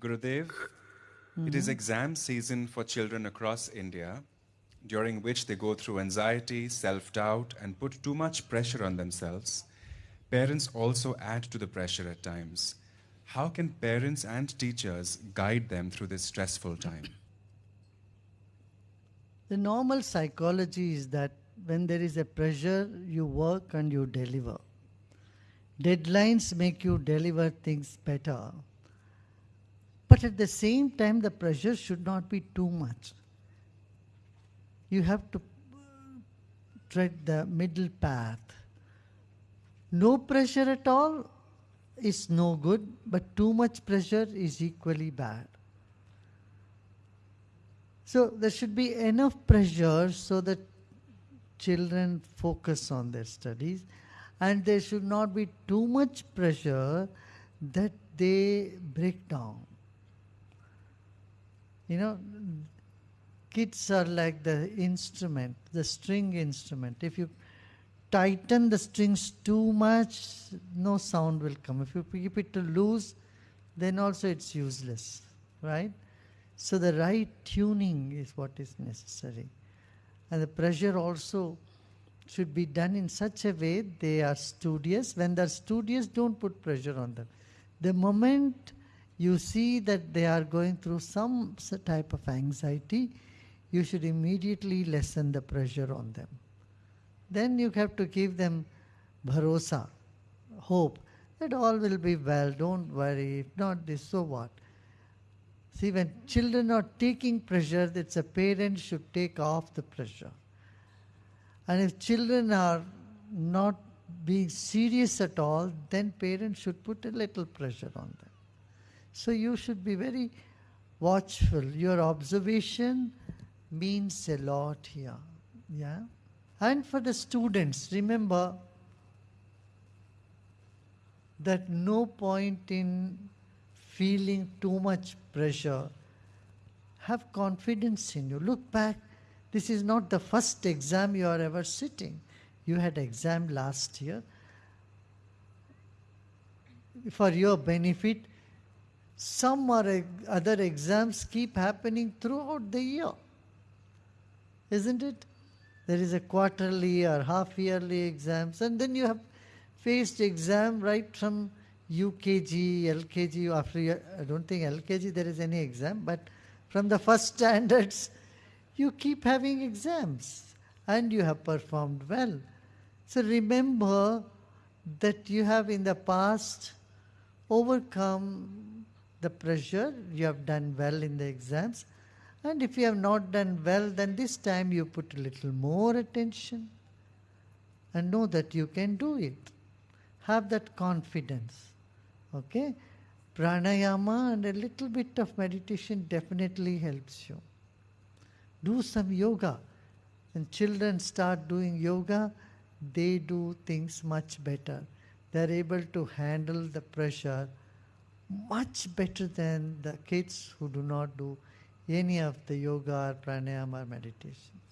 Gurudev, it is hmm. exam season for children across India, during which they go through anxiety, self doubt, and put too much pressure on themselves. Parents also add to the pressure at times. How can parents and teachers guide them through this stressful time? The normal psychology is that when there is a pressure, you work and you deliver. Deadlines make you deliver things better. But at the same time, the pressure should not be too much. You have to tread the middle path. No pressure at all is no good, but too much pressure is equally bad. So there should be enough pressure so that children focus on their studies, and there should not be too much pressure that they break down. You know, kids are like the instrument, the string instrument. If you tighten the strings too much, no sound will come. If you keep it loose, then also it's useless, right? So the right tuning is what is necessary. And the pressure also should be done in such a way they are studious. When they're studious, don't put pressure on them. The moment you see that they are going through some type of anxiety, you should immediately lessen the pressure on them. Then you have to give them bharosa, hope that all will be well, don't worry, if not this, so what? See, when children are taking pressure, that's a parent should take off the pressure. And if children are not being serious at all, then parents should put a little pressure on them. So you should be very watchful. Your observation means a lot here. Yeah? And for the students, remember that no point in feeling too much pressure. Have confidence in you. Look back. This is not the first exam you are ever sitting. You had exam last year. For your benefit, some other exams keep happening throughout the year. Isn't it? There is a quarterly or half yearly exams, and then you have faced exam right from UKG, LKG, after I don't think LKG there is any exam, but from the first standards, you keep having exams and you have performed well. So remember that you have in the past overcome the pressure, you have done well in the exams, and if you have not done well, then this time you put a little more attention and know that you can do it. Have that confidence. Okay? Pranayama and a little bit of meditation definitely helps you. Do some yoga. When children start doing yoga, they do things much better. They're able to handle the pressure much better than the kids who do not do any of the yoga or pranayama or meditations.